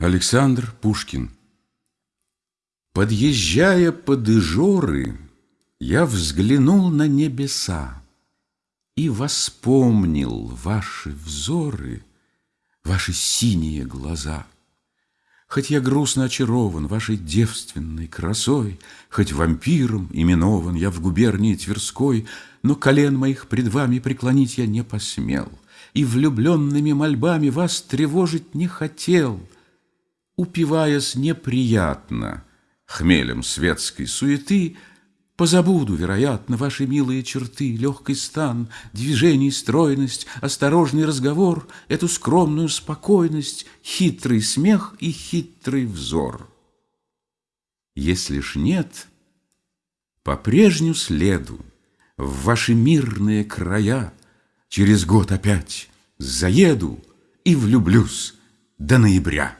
Александр Пушкин Подъезжая под Ижоры, Я взглянул на небеса И воспомнил ваши взоры, Ваши синие глаза. Хоть я грустно очарован Вашей девственной красой, Хоть вампиром именован Я в губернии Тверской, Но колен моих пред вами преклонить я не посмел, И влюбленными мольбами Вас тревожить не хотел — упиваясь неприятно хмелем светской суеты, Позабуду, вероятно, ваши милые черты, Легкий стан, движений стройность, Осторожный разговор, Эту скромную спокойность, Хитрый смех и хитрый взор. Если ж нет, по прежню следу В ваши мирные края Через год опять заеду И влюблюсь до ноября.